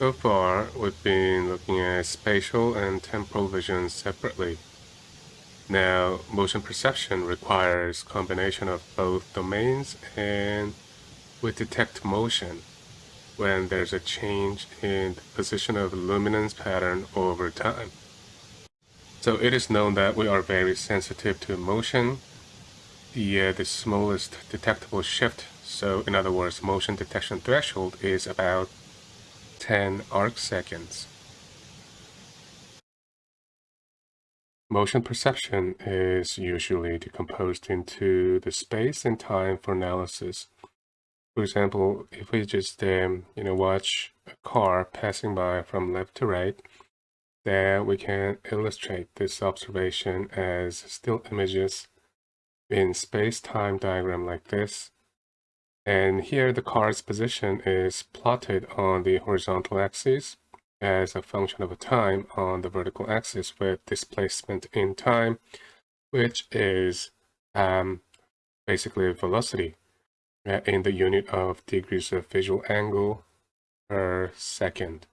So far, we've been looking at spatial and temporal vision separately. Now, motion perception requires combination of both domains and we detect motion when there's a change in the position of luminance pattern over time. So it is known that we are very sensitive to motion, uh, the smallest detectable shift. So in other words, motion detection threshold is about 10 arc seconds. Motion perception is usually decomposed into the space and time for analysis. For example, if we just um, you know watch a car passing by from left to right, there we can illustrate this observation as still images in space-time diagram like this and here the car's position is plotted on the horizontal axis as a function of a time on the vertical axis with displacement in time, which is um, basically velocity uh, in the unit of degrees of visual angle per second.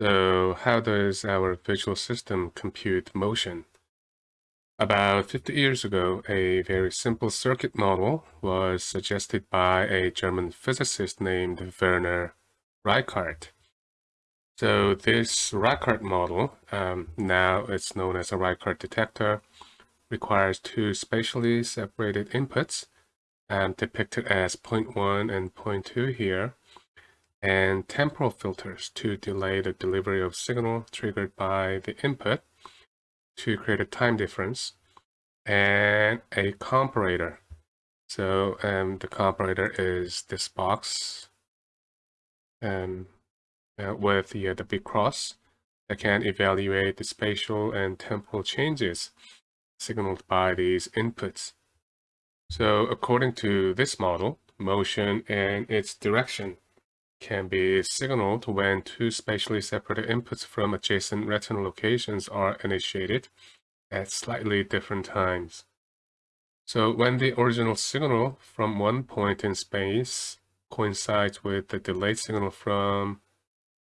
So how does our visual system compute motion? About 50 years ago, a very simple circuit model was suggested by a German physicist named Werner Reichardt. So this Reichardt model, um, now it's known as a Reichardt detector, requires two spatially separated inputs, um, depicted as 0.1 and 0.2 here, and temporal filters to delay the delivery of signal triggered by the input, to create a time difference and a comparator. So um, the comparator is this box um, uh, with the, uh, the big cross that can evaluate the spatial and temporal changes signaled by these inputs. So according to this model, motion and its direction can be signaled when two spatially separated inputs from adjacent retinal locations are initiated at slightly different times. So when the original signal from one point in space coincides with the delayed signal from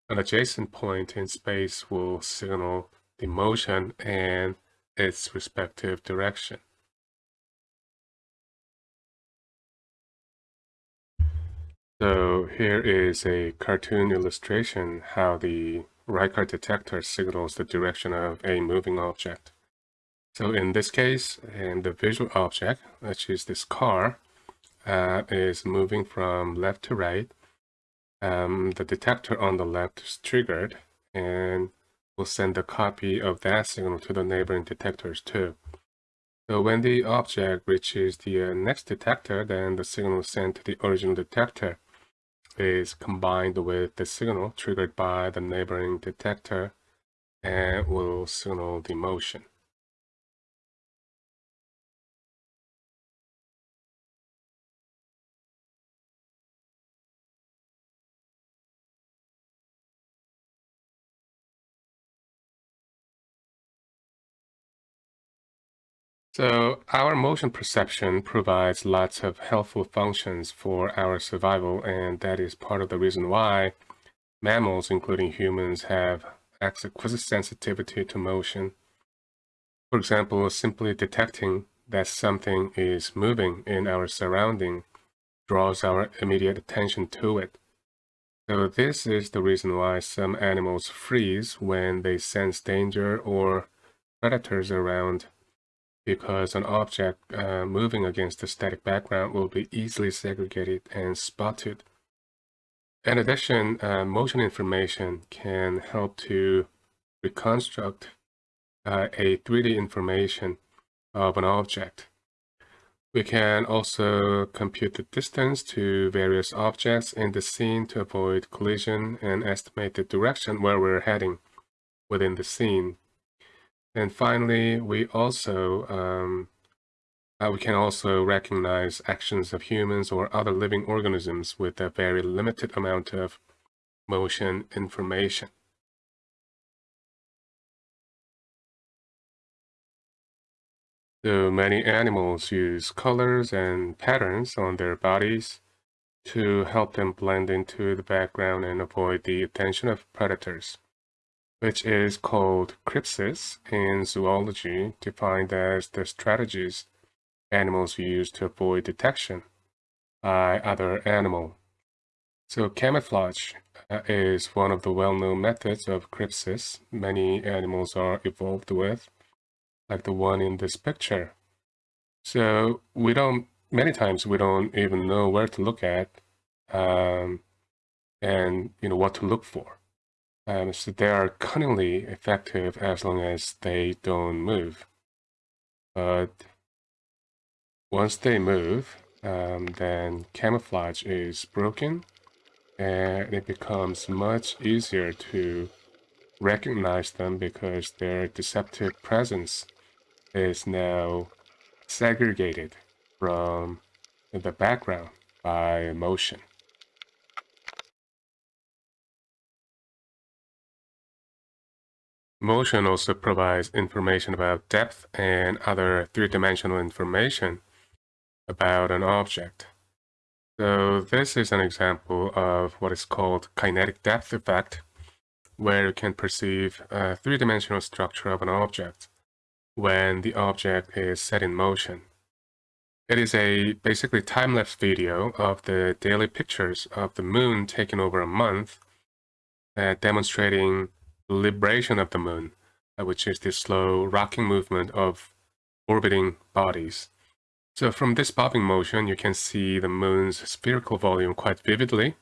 an adjacent point in space will signal the motion and its respective direction. So here is a cartoon illustration how the Reichardt detector signals the direction of a moving object. So in this case, and the visual object, which is this car, uh, is moving from left to right. Um, the detector on the left is triggered and will send a copy of that signal to the neighboring detectors too. So when the object reaches the uh, next detector, then the signal is sent to the original detector is combined with the signal triggered by the neighboring detector and will signal the motion. So our motion perception provides lots of helpful functions for our survival, and that is part of the reason why mammals, including humans, have exquisite sensitivity to motion. For example, simply detecting that something is moving in our surrounding draws our immediate attention to it. So this is the reason why some animals freeze when they sense danger or predators around because an object uh, moving against a static background will be easily segregated and spotted. In addition, uh, motion information can help to reconstruct uh, a 3D information of an object. We can also compute the distance to various objects in the scene to avoid collision and estimate the direction where we're heading within the scene and finally, we also um, uh, we can also recognize actions of humans or other living organisms with a very limited amount of motion information. So many animals use colors and patterns on their bodies to help them blend into the background and avoid the attention of predators, which is called crypsis in zoology, defined as the strategies animals use to avoid detection by other animal. So camouflage uh, is one of the well-known methods of crypsis many animals are evolved with, like the one in this picture. So we don't, many times we don't even know where to look at um, and, you know, what to look for. Um, so they are cunningly effective as long as they don't move. But once they move, um, then camouflage is broken and it becomes much easier to recognize them because their deceptive presence is now segregated from the background by motion. Motion also provides information about depth and other three-dimensional information about an object. So this is an example of what is called kinetic depth effect, where you can perceive a three-dimensional structure of an object when the object is set in motion. It is a basically time-lapse video of the daily pictures of the moon taken over a month, uh, demonstrating libration of the moon, uh, which is the slow rocking movement of orbiting bodies. So from this bobbing motion, you can see the moon's spherical volume quite vividly,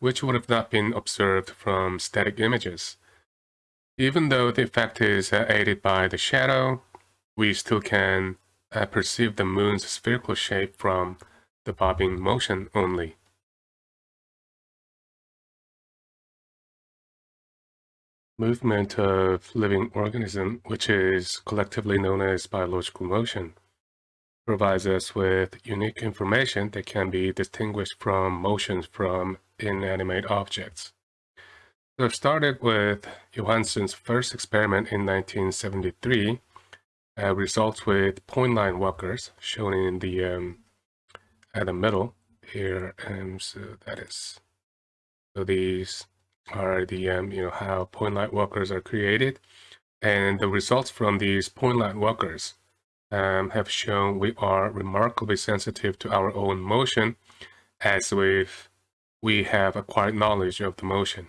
which would have not been observed from static images. Even though the effect is uh, aided by the shadow, we still can uh, perceive the moon's spherical shape from the bobbing motion only. Movement of living organism, which is collectively known as biological motion, provides us with unique information that can be distinguished from motions from inanimate objects. So I've started with Johansson's first experiment in 1973, uh, results with point light walkers shown in the um, at the middle here, and so that is so these are the um, you know how point light walkers are created, and the results from these point light walkers um, have shown we are remarkably sensitive to our own motion as we've, we have acquired knowledge of the motion.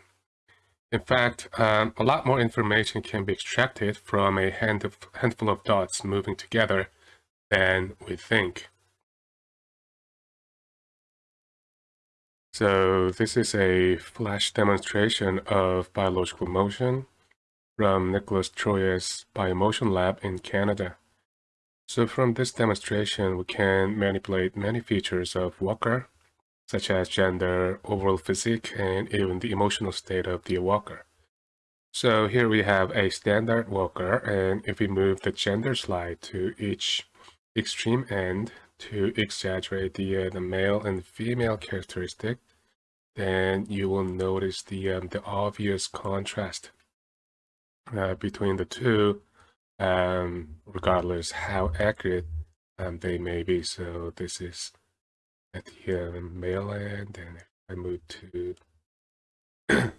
In fact, um, a lot more information can be extracted from a hand of, handful of dots moving together than we think. So this is a flash demonstration of biological motion from Nicholas Troje's Biomotion Lab in Canada. So from this demonstration, we can manipulate many features of walker, such as gender, overall physique, and even the emotional state of the walker. So here we have a standard walker, and if we move the gender slide to each extreme end to exaggerate the, uh, the male and female characteristic, then you will notice the, um, the obvious contrast uh, between the two um, regardless how accurate um, they may be. So this is at the uh, male end, and if I move to the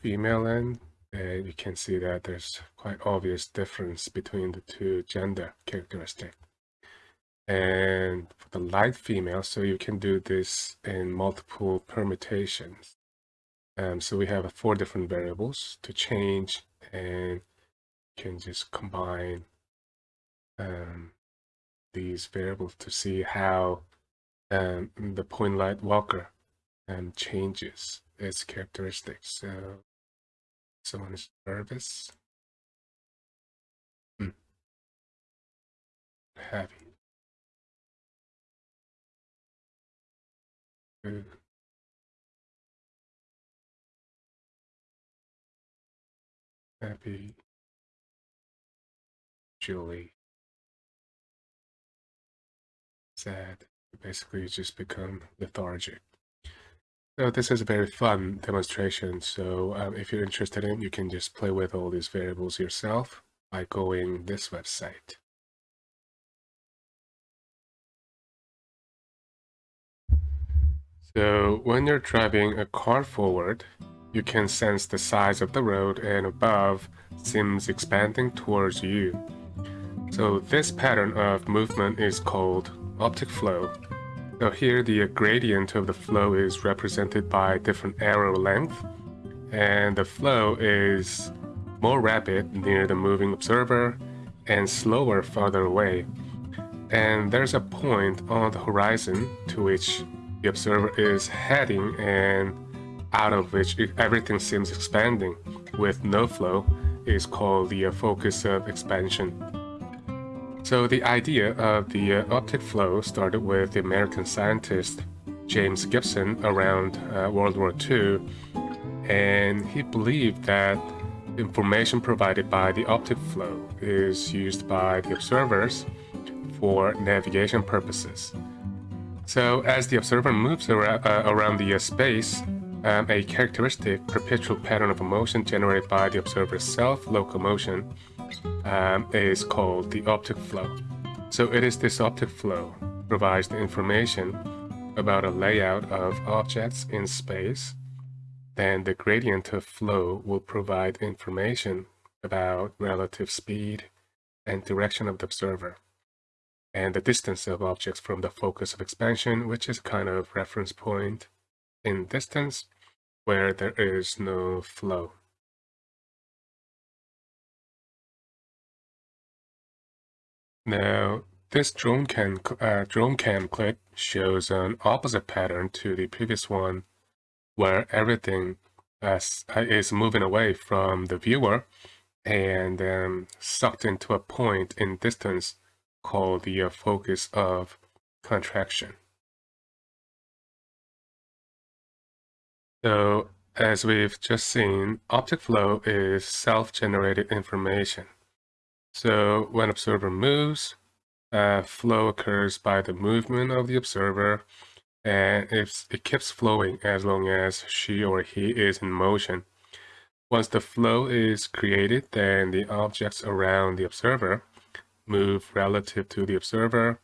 female end, then you can see that there's quite obvious difference between the two gender characteristics. And for the light female, so you can do this in multiple permutations. Um, so we have four different variables to change and you can just combine um, these variables to see how um, the point light walker um, changes its characteristics. So someone is nervous, hmm. happy, Good. happy, Julie. Sad. Basically, just become lethargic. So this is a very fun demonstration. So um, if you're interested in, you can just play with all these variables yourself by going this website. So when you're driving a car forward, you can sense the size of the road and above seems expanding towards you. So this pattern of movement is called optic flow. So here the gradient of the flow is represented by different arrow length and the flow is more rapid near the moving observer and slower farther away. And there's a point on the horizon to which the observer is heading and out of which everything seems expanding with no flow is called the focus of expansion. So the idea of the uh, optic flow started with the American scientist James Gibson around uh, World War II and he believed that information provided by the optic flow is used by the observers for navigation purposes. So as the observer moves around, uh, around the uh, space, um, a characteristic perpetual pattern of motion generated by the observer's self-locomotion um, is called the optic flow. So it is this optic flow provides the information about a layout of objects in space then the gradient of flow will provide information about relative speed and direction of the observer, and the distance of objects from the focus of expansion, which is kind of reference point in distance where there is no flow. Now, this drone cam, uh, drone cam clip shows an opposite pattern to the previous one where everything uh, is moving away from the viewer and um, sucked into a point in distance called the uh, focus of contraction. So as we've just seen, optic flow is self-generated information. So when observer moves, uh, flow occurs by the movement of the observer and if it keeps flowing as long as she or he is in motion. Once the flow is created, then the objects around the observer move relative to the observer,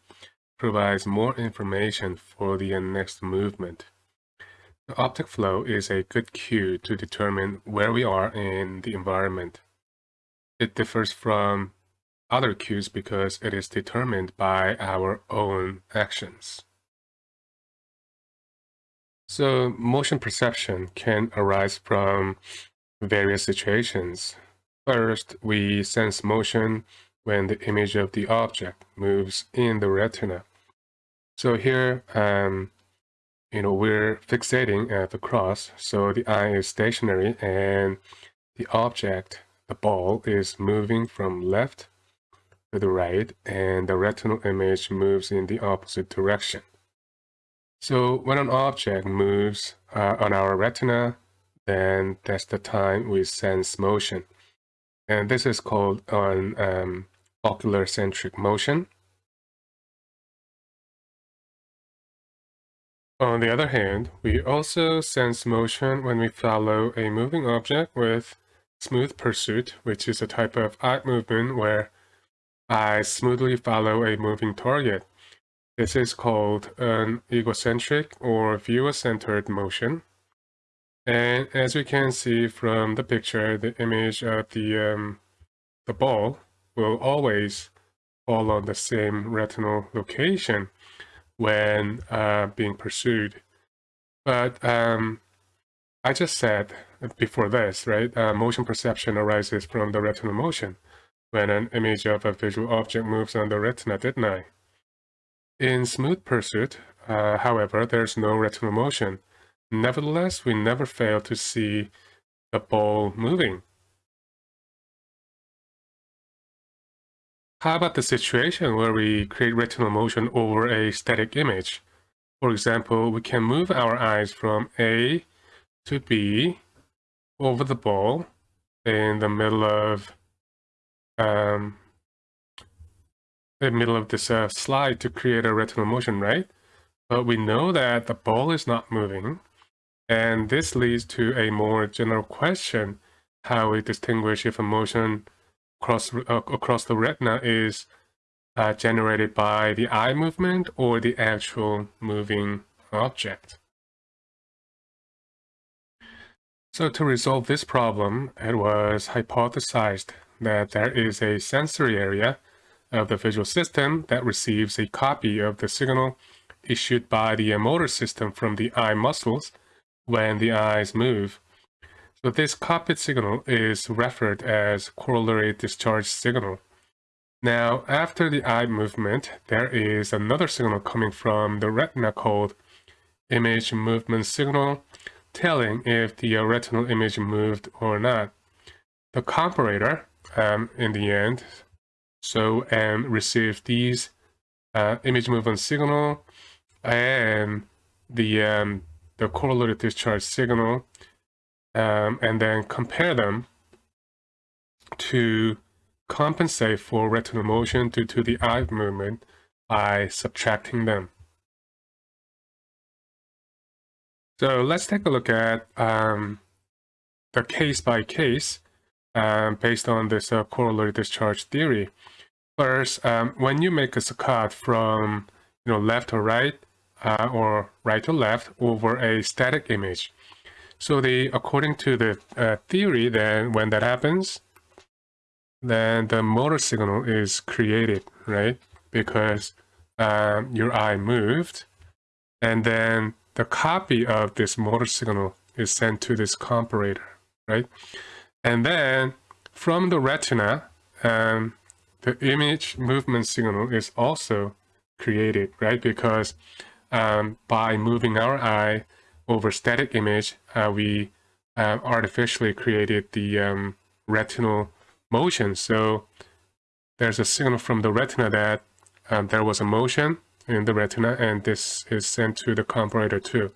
provides more information for the next movement. The optic flow is a good cue to determine where we are in the environment. It differs from other cues because it is determined by our own actions. So motion perception can arise from various situations. First, we sense motion when the image of the object moves in the retina. So here, um, you know, we're fixating at the cross, so the eye is stationary and the object, the ball, is moving from left to the right and the retinal image moves in the opposite direction. So when an object moves uh, on our retina, then that's the time we sense motion. And this is called an um, ocular centric motion. On the other hand, we also sense motion when we follow a moving object with smooth pursuit, which is a type of eye movement where I smoothly follow a moving target. This is called an egocentric or viewer-centered motion. And as we can see from the picture, the image of the, um, the ball will always fall on the same retinal location when uh, being pursued. But um, I just said before this, right? Uh, motion perception arises from the retinal motion when an image of a visual object moves on the retina, didn't I? In smooth pursuit, uh, however, there's no retinal motion. Nevertheless, we never fail to see the ball moving. How about the situation where we create retinal motion over a static image? For example, we can move our eyes from A to B over the ball in the middle of um, the middle of this uh, slide to create a retinal motion, right? But we know that the ball is not moving. And this leads to a more general question, how we distinguish if a motion across, uh, across the retina is uh, generated by the eye movement or the actual moving object. So to resolve this problem, it was hypothesized that there is a sensory area of the visual system that receives a copy of the signal issued by the motor system from the eye muscles when the eyes move. So this copied signal is referred as corollary discharge signal. Now, after the eye movement, there is another signal coming from the retina called image movement signal, telling if the retinal image moved or not. The comparator, um, in the end, so um, receive these uh, image movement signal and the um, the corollary discharge signal um, and then compare them to compensate for retinal motion due to the eye movement by subtracting them. So let's take a look at um, the case by case um, based on this uh, corollary discharge theory. First, um, when you make a saccade from you know left to right uh, or right to left over a static image, so the according to the uh, theory, then when that happens, then the motor signal is created, right? Because um, your eye moved, and then the copy of this motor signal is sent to this comparator, right? And then from the retina, um, the image movement signal is also created, right? Because um, by moving our eye over static image, uh, we uh, artificially created the um, retinal motion. So there's a signal from the retina that um, there was a motion in the retina and this is sent to the comparator too.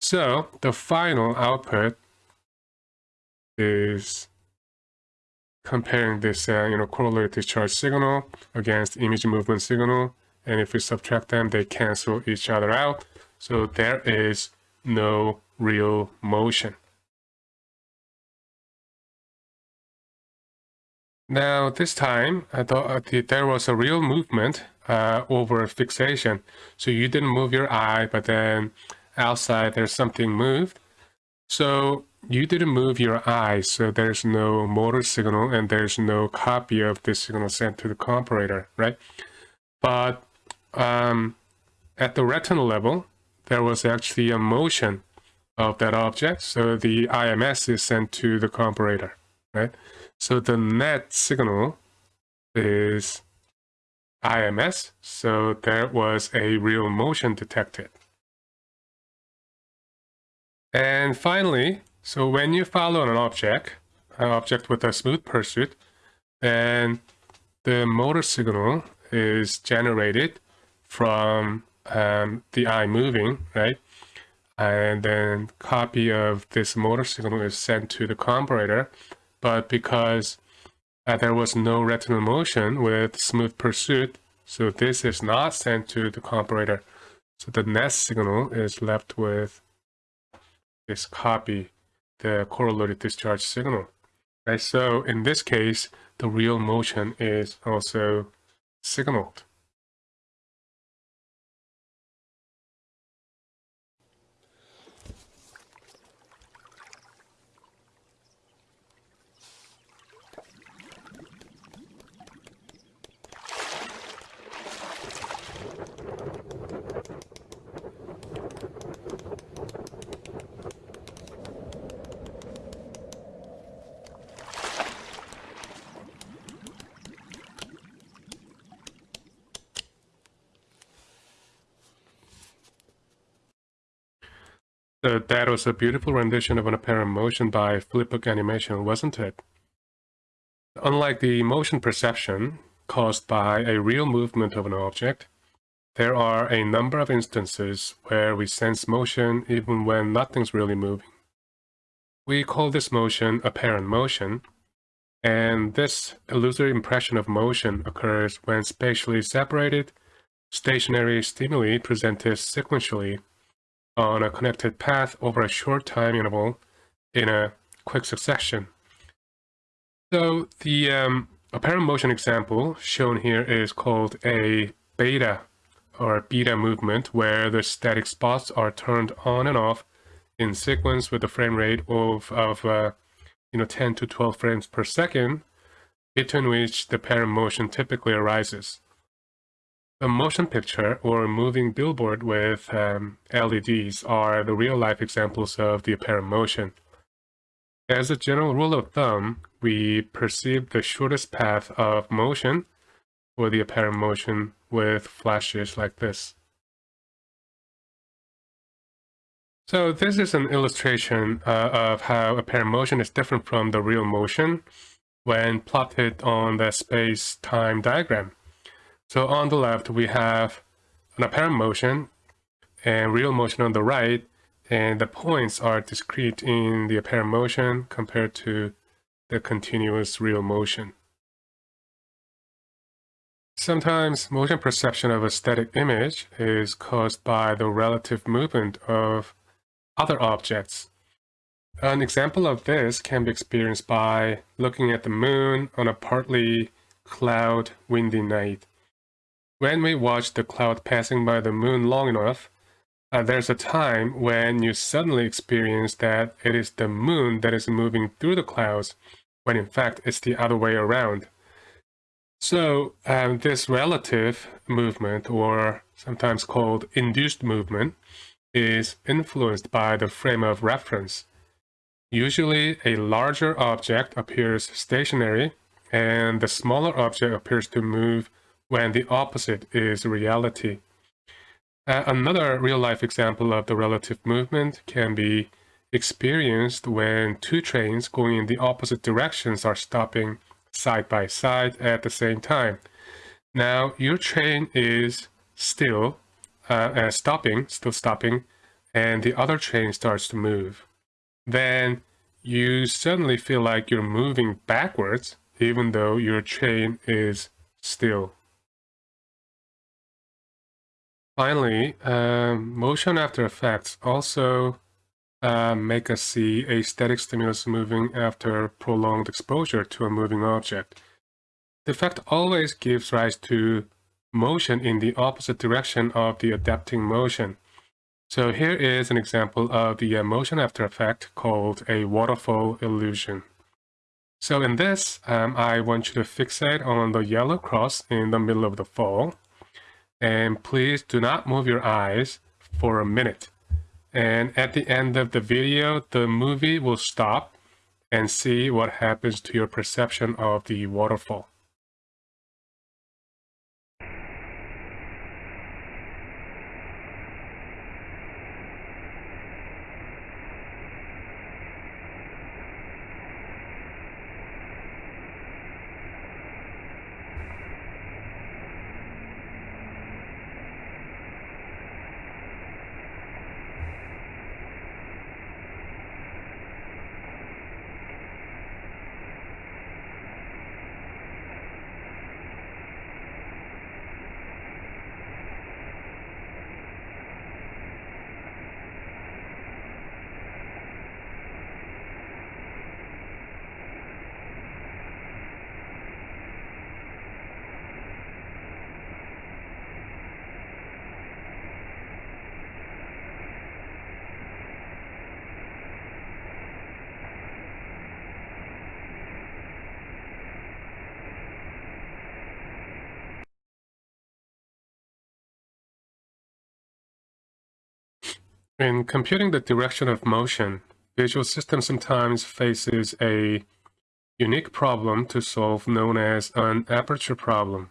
So the final output is comparing this uh, you know corollary discharge signal against image movement signal and if we subtract them they cancel each other out so there is no real motion. Now this time I thought there was a real movement uh, over fixation. So you didn't move your eye but then outside there's something moved. So you didn't move your eye, so there's no motor signal and there's no copy of this signal sent to the comparator, right? But um, at the retinal level, there was actually a motion of that object, so the IMS is sent to the comparator, right? So the net signal is IMS, so there was a real motion detected. And finally, so when you follow an object, an object with a smooth pursuit, then the motor signal is generated from um, the eye moving, right? And then copy of this motor signal is sent to the comparator. But because uh, there was no retinal motion with smooth pursuit, so this is not sent to the comparator. So the net signal is left with this copy the corollary discharge signal. Right? So in this case, the real motion is also signaled. That was a beautiful rendition of an apparent motion by Flipbook Animation, wasn't it? Unlike the motion perception caused by a real movement of an object, there are a number of instances where we sense motion even when nothing's really moving. We call this motion apparent motion, and this illusory impression of motion occurs when spatially separated, stationary stimuli presented sequentially on a connected path over a short time interval in a quick succession. So the um, apparent motion example shown here is called a beta or beta movement where the static spots are turned on and off in sequence with a frame rate of, of uh, you know, 10 to 12 frames per second, between which the apparent motion typically arises. A motion picture or a moving billboard with um, LEDs are the real-life examples of the apparent motion. As a general rule of thumb, we perceive the shortest path of motion or the apparent motion with flashes like this. So this is an illustration uh, of how apparent motion is different from the real motion when plotted on the space-time diagram. So on the left, we have an apparent motion and real motion on the right, and the points are discrete in the apparent motion compared to the continuous real motion. Sometimes motion perception of a static image is caused by the relative movement of other objects. An example of this can be experienced by looking at the moon on a partly cloud windy night. When we watch the cloud passing by the moon long enough, uh, there's a time when you suddenly experience that it is the moon that is moving through the clouds, when in fact it's the other way around. So um, this relative movement, or sometimes called induced movement, is influenced by the frame of reference. Usually a larger object appears stationary, and the smaller object appears to move when the opposite is reality. Uh, another real-life example of the relative movement can be experienced when two trains going in the opposite directions are stopping side by side at the same time. Now, your train is still uh, uh, stopping, still stopping, and the other train starts to move. Then you suddenly feel like you're moving backwards, even though your train is still Finally, uh, motion after effects also uh, make us see a static stimulus moving after prolonged exposure to a moving object. The effect always gives rise to motion in the opposite direction of the adapting motion. So here is an example of the uh, motion after effect called a waterfall illusion. So in this, um, I want you to fixate on the yellow cross in the middle of the fall. And please do not move your eyes for a minute. And at the end of the video, the movie will stop and see what happens to your perception of the waterfall. In computing the direction of motion, Visual System sometimes faces a unique problem to solve known as an aperture problem.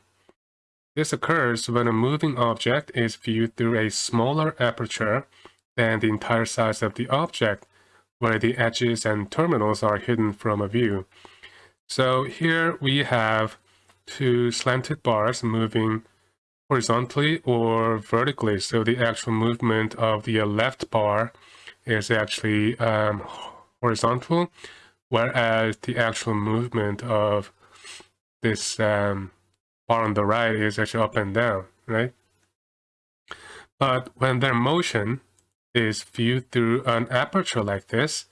This occurs when a moving object is viewed through a smaller aperture than the entire size of the object, where the edges and terminals are hidden from a view. So here we have two slanted bars moving horizontally or vertically. So the actual movement of the left bar is actually um, horizontal, whereas the actual movement of this um, bar on the right is actually up and down, right? But when their motion is viewed through an aperture like this,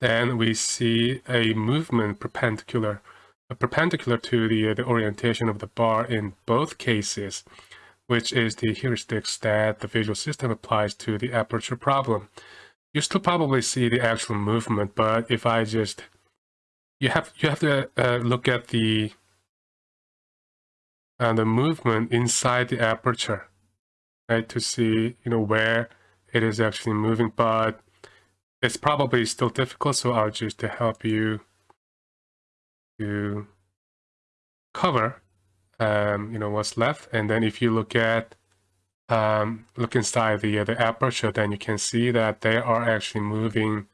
then we see a movement perpendicular, perpendicular to the, the orientation of the bar in both cases which is the heuristics that the visual system applies to the aperture problem. you still probably see the actual movement, but if I just, you have you have to uh, look at the uh, the movement inside the aperture, right, to see you know where it is actually moving. But it's probably still difficult, so I'll just to help you to cover, um, you know, what's left. And then if you look at um, look inside the uh, the aperture, then you can see that they are actually moving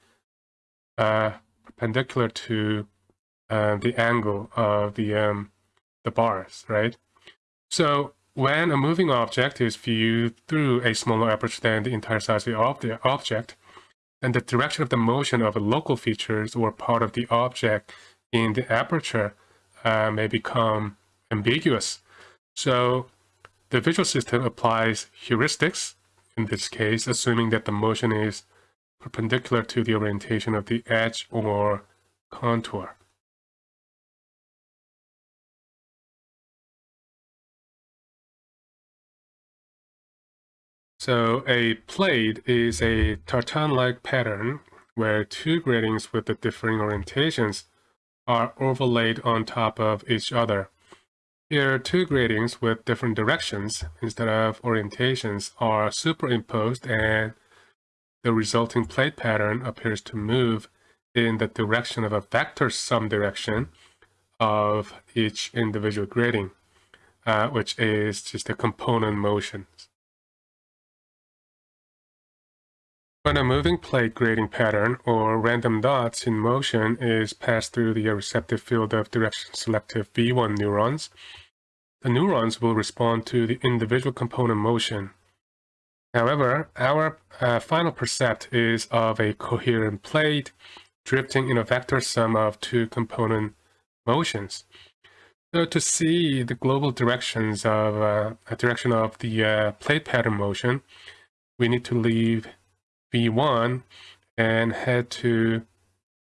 uh, perpendicular to uh, the angle of the um, the bars, right? So when a moving object is viewed through a smaller aperture than the entire size of the object, then the direction of the motion of local features or part of the object in the aperture uh, may become ambiguous. So the visual system applies heuristics, in this case, assuming that the motion is perpendicular to the orientation of the edge or contour. So a plaid is a tartan-like pattern where two gratings with the differing orientations are overlaid on top of each other. Here, two gratings with different directions instead of orientations are superimposed and the resulting plaid pattern appears to move in the direction of a vector sum direction of each individual grating, uh, which is just a component motion. When a moving plaid grating pattern or random dots in motion is passed through the receptive field of direction selective V1 neurons, the neurons will respond to the individual component motion. However, our uh, final percept is of a coherent plaid drifting in a vector sum of two component motions. So to see the global directions of uh, a direction of the uh, plaid pattern motion, we need to leave V1 and head to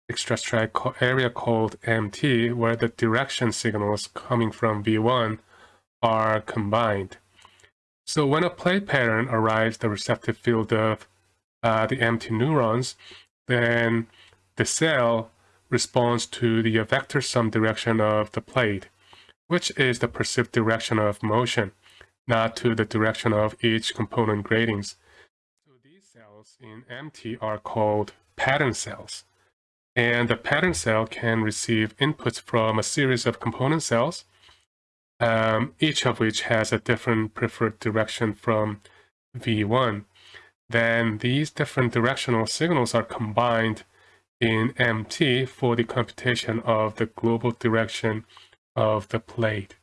extra extrastriate area called MT, where the direction signals coming from V1 are combined. So when a plaid pattern arrives the receptive field of uh, the MT neurons, then the cell responds to the vector sum direction of the plaid, which is the perceived direction of motion, not to the direction of each component gratings. So these cells in MT are called pattern cells. And the pattern cell can receive inputs from a series of component cells um, each of which has a different preferred direction from V1. Then these different directional signals are combined in MT for the computation of the global direction of the plaid.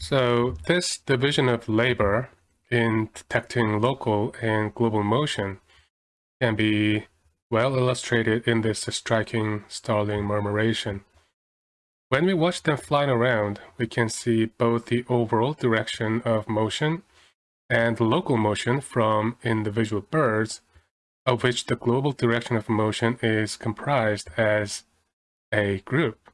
So this division of labor in detecting local and global motion can be well illustrated in this striking starling murmuration. When we watch them flying around, we can see both the overall direction of motion and local motion from individual birds, of which the global direction of motion is comprised as a group.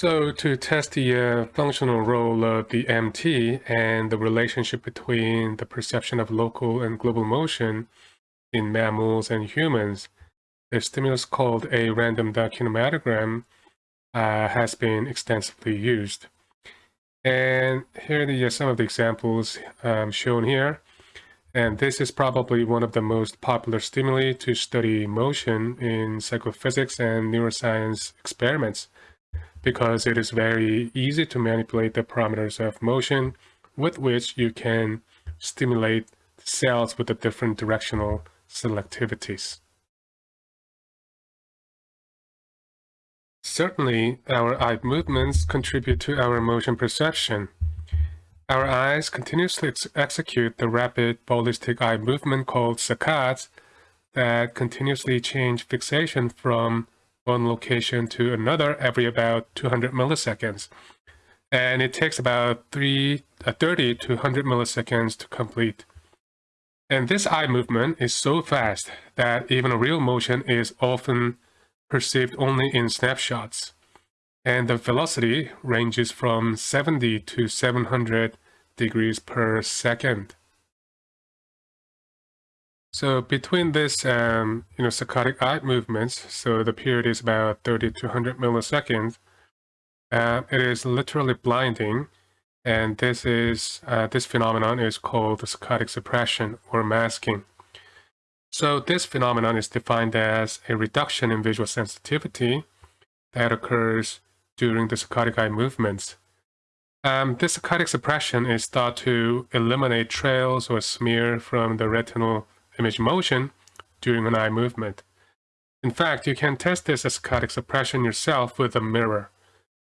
So to test the uh, functional role of the MT and the relationship between the perception of local and global motion in mammals and humans, the stimulus called a random kinematogram uh, has been extensively used. And here are the, uh, some of the examples um, shown here. And this is probably one of the most popular stimuli to study motion in psychophysics and neuroscience experiments because it is very easy to manipulate the parameters of motion with which you can stimulate cells with the different directional selectivities. Certainly, our eye movements contribute to our motion perception. Our eyes continuously ex execute the rapid ballistic eye movement called saccades that continuously change fixation from one location to another every about 200 milliseconds. And it takes about three, uh, 30 to 100 milliseconds to complete. And this eye movement is so fast that even a real motion is often perceived only in snapshots. And the velocity ranges from 70 to 700 degrees per second. So between this, um, you know, saccadic eye movements, so the period is about 30 to 100 milliseconds, uh, it is literally blinding, and this is uh, this phenomenon is called the saccadic suppression or masking. So this phenomenon is defined as a reduction in visual sensitivity that occurs during the saccadic eye movements. Um, this saccadic suppression is thought to eliminate trails or smear from the retinal image motion during an eye movement. In fact, you can test this saccadic suppression yourself with a mirror.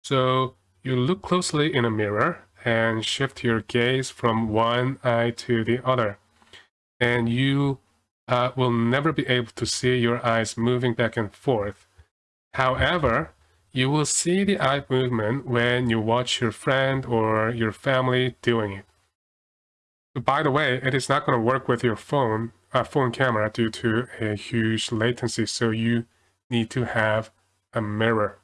So you look closely in a mirror and shift your gaze from one eye to the other. And you uh, will never be able to see your eyes moving back and forth. However, you will see the eye movement when you watch your friend or your family doing it. By the way, it is not going to work with your phone, uh, phone camera due to a huge latency, so you need to have a mirror.